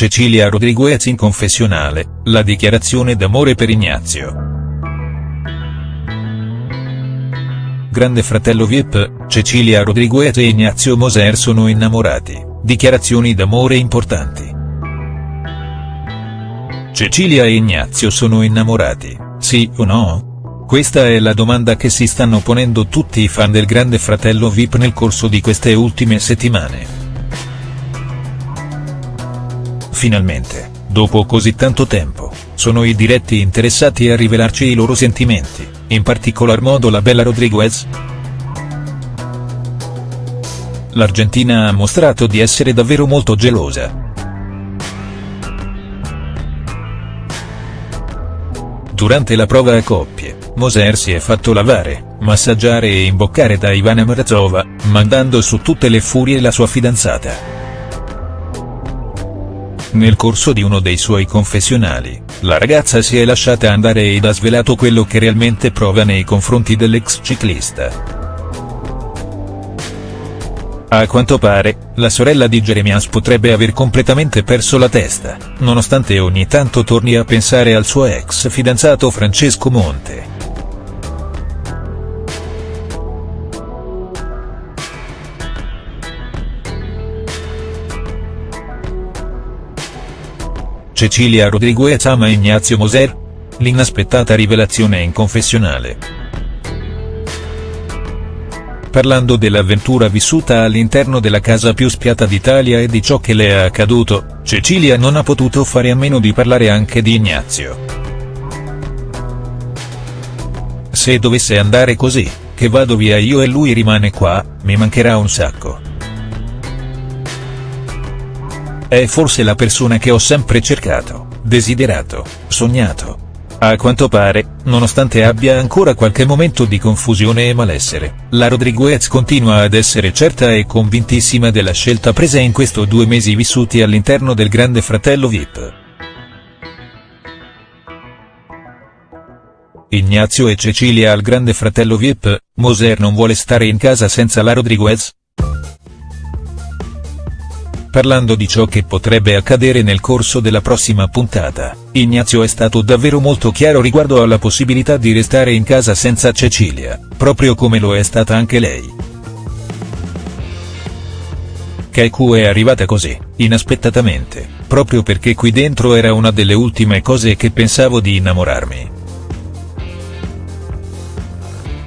Cecilia Rodriguez in confessionale, la dichiarazione d'amore per Ignazio. Grande fratello Vip, Cecilia Rodriguez e Ignazio Moser sono innamorati, dichiarazioni d'amore importanti. Cecilia e Ignazio sono innamorati, sì o no? Questa è la domanda che si stanno ponendo tutti i fan del grande fratello Vip nel corso di queste ultime settimane. Finalmente, dopo così tanto tempo, sono i diretti interessati a rivelarci i loro sentimenti, in particolar modo la bella Rodriguez. L'Argentina ha mostrato di essere davvero molto gelosa. Durante la prova a coppie, Moser si è fatto lavare, massaggiare e imboccare da Ivana Mrazova, mandando su tutte le furie la sua fidanzata. Nel corso di uno dei suoi confessionali, la ragazza si è lasciata andare ed ha svelato quello che realmente prova nei confronti dell'ex ciclista. A quanto pare, la sorella di Jeremias potrebbe aver completamente perso la testa, nonostante ogni tanto torni a pensare al suo ex fidanzato Francesco Monte. Cecilia Rodriguez ama Ignazio Moser? L'inaspettata rivelazione in confessionale. Parlando dell'avventura vissuta all'interno della casa più spiata d'Italia e di ciò che le è accaduto, Cecilia non ha potuto fare a meno di parlare anche di Ignazio. Se dovesse andare così, che vado via io e lui rimane qua, mi mancherà un sacco. È forse la persona che ho sempre cercato, desiderato, sognato. A quanto pare, nonostante abbia ancora qualche momento di confusione e malessere, la Rodriguez continua ad essere certa e convintissima della scelta presa in questi due mesi vissuti all'interno del grande fratello Vip. Ignazio e Cecilia al grande fratello Vip, Moser non vuole stare in casa senza la Rodriguez? Parlando di ciò che potrebbe accadere nel corso della prossima puntata, Ignazio è stato davvero molto chiaro riguardo alla possibilità di restare in casa senza Cecilia, proprio come lo è stata anche lei. Keiko è arrivata così, inaspettatamente, proprio perché qui dentro era una delle ultime cose che pensavo di innamorarmi.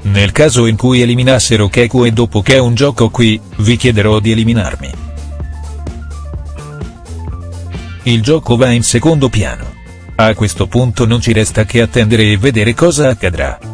Nel caso in cui eliminassero Keiko e dopo che è un gioco qui, vi chiederò di eliminarmi. Il gioco va in secondo piano. A questo punto non ci resta che attendere e vedere cosa accadrà.